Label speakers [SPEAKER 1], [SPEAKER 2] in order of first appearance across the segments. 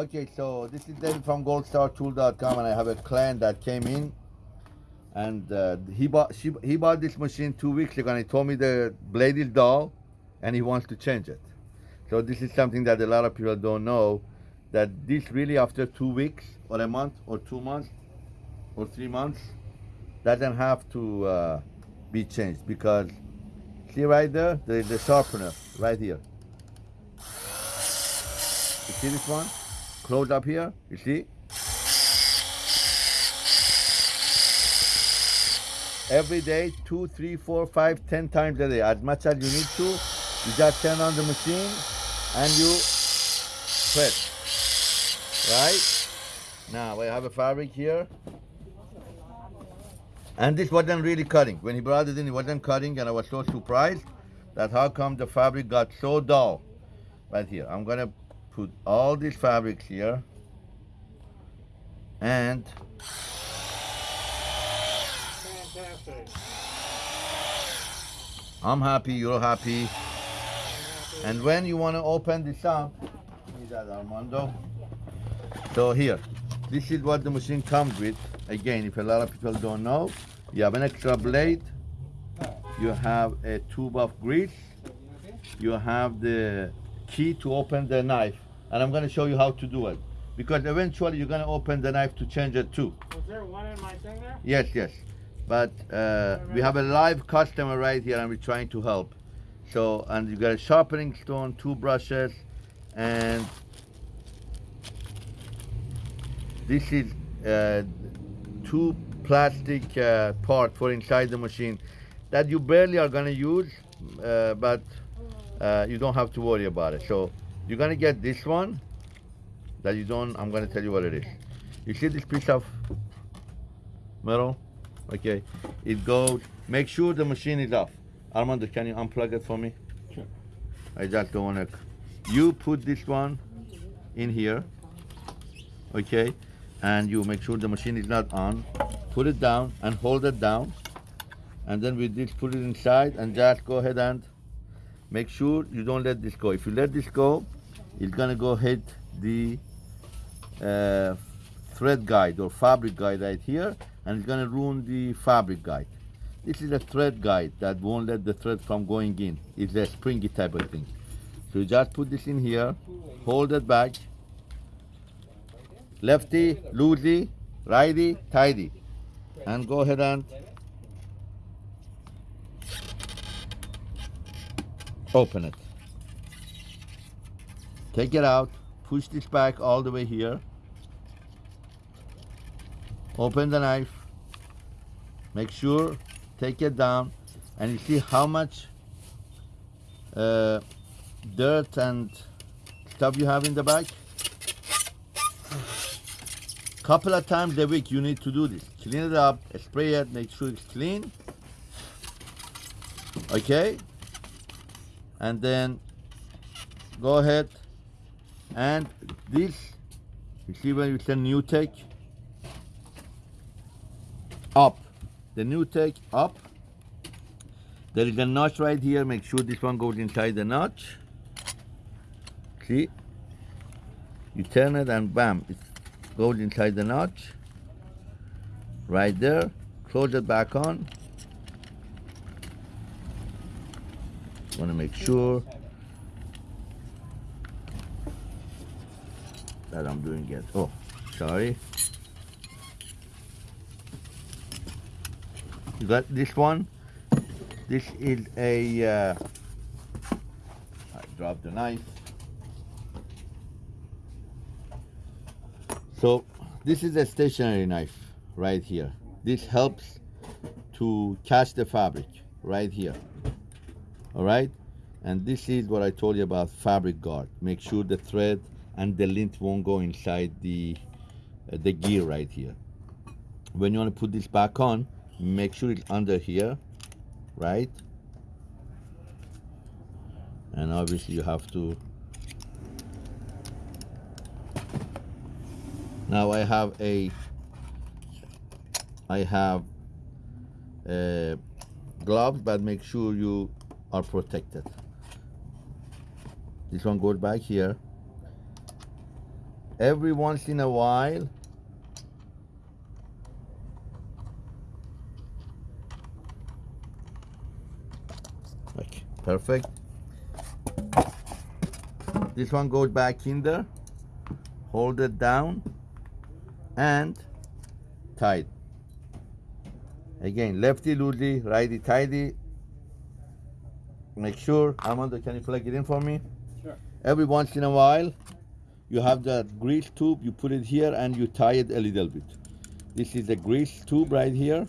[SPEAKER 1] Okay, so this is David from goldstartool.com and I have a client that came in and uh, he bought she, he bought this machine two weeks ago and he told me the blade is dull and he wants to change it. So this is something that a lot of people don't know that this really after two weeks or a month or two months or three months doesn't have to uh, be changed because see right there the, the sharpener right here you see this one close up here you see? Every day two three four five ten times a day. As much as you need to you just turn on the machine and you press. Right? Now we have a fabric here. And this wasn't really cutting. When he brought it in, it wasn't cutting, and I was so surprised that how come the fabric got so dull. Right here, I'm gonna put all these fabrics here, and
[SPEAKER 2] Fantastic.
[SPEAKER 1] I'm happy, you're happy. And when you want to open this up, that Armando. So here, this is what the machine comes with. Again, if a lot of people don't know, you have an extra blade, you have a tube of grease, you have the key to open the knife, and I'm going to show you how to do it. Because eventually you're going to open the knife to change it too.
[SPEAKER 2] Was there one in my thing there?
[SPEAKER 1] Yes, yes. But uh, we have a live customer right here and we're trying to help. So, and you got a sharpening stone, two brushes, and this is uh, two plastic uh, part for inside the machine that you barely are gonna use, uh, but uh, you don't have to worry about it. So you're gonna get this one that you don't, I'm gonna tell you what it is. You see this piece of metal? Okay, it goes, make sure the machine is off. Armando, can you unplug it for me?
[SPEAKER 2] Sure.
[SPEAKER 1] I just don't wanna, you put this one in here, okay? And you make sure the machine is not on. Put it down and hold it down. And then we just put it inside and just go ahead and make sure you don't let this go. If you let this go, it's gonna go hit the uh, thread guide or fabric guide right here and it's gonna ruin the fabric guide. This is a thread guide that won't let the thread from going in. It's a springy type of thing. So you just put this in here, hold it back, lefty, loosey, righty, tighty, and go ahead and open it. Take it out, push this back all the way here. Open the knife. Make sure, take it down, and you see how much uh, dirt and stuff you have in the back. Couple of times a week you need to do this. Clean it up, spray it, make sure it's clean. Okay? And then go ahead and this, you see when you say new take? Up. The new take up. There is a notch right here. Make sure this one goes inside the notch. See? You turn it and bam, it goes inside the notch. Right there. Close it back on. Want to make sure that I'm doing yet. Oh, sorry. You got this one? This is a, uh, I dropped the knife. So this is a stationary knife right here. This helps to catch the fabric right here. All right? And this is what I told you about fabric guard. Make sure the thread and the lint won't go inside the, uh, the gear right here. When you want to put this back on, make sure it's under here, right? And obviously you have to now I have a I have uh, gloves but make sure you are protected this one goes back here every once in a while okay perfect. This one goes back in there hold it down and tight. Again lefty loosely righty tighty. Make sure Armando can you plug it in for me?
[SPEAKER 2] Sure.
[SPEAKER 1] every once in a while you have that grease tube you put it here and you tie it a little bit. This is the grease tube right here.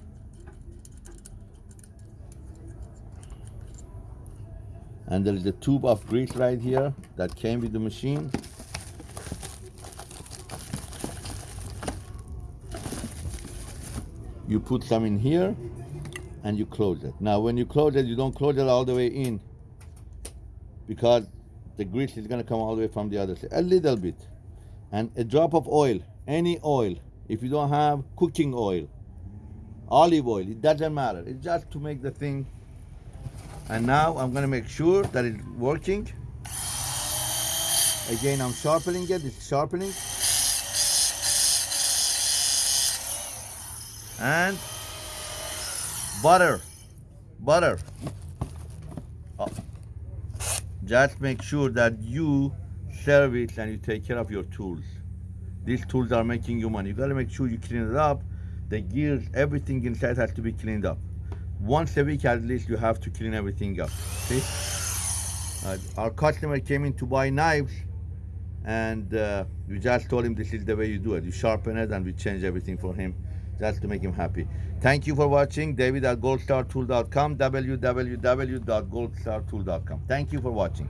[SPEAKER 1] And there is a tube of grease right here that came with the machine. You put some in here and you close it. Now when you close it you don't close it all the way in because the grease is going to come all the way from the other side a little bit. And a drop of oil any oil if you don't have cooking oil olive oil it doesn't matter. It's just to make the thing. And now i'm going to make sure that it's working. Again i'm sharpening it it's sharpening. And butter butter. Just make sure that you service and you take care of your tools. These tools are making you money. You got to make sure you clean it up. The gears everything inside has to be cleaned up. Once a week at least you have to clean everything up. See? Uh, our customer came in to buy knives and uh, we just told him this is the way you do it. You sharpen it and we change everything for him just to make him happy. Thank you for watching. David at goldstartool.com www.goldstartool.com thank you for watching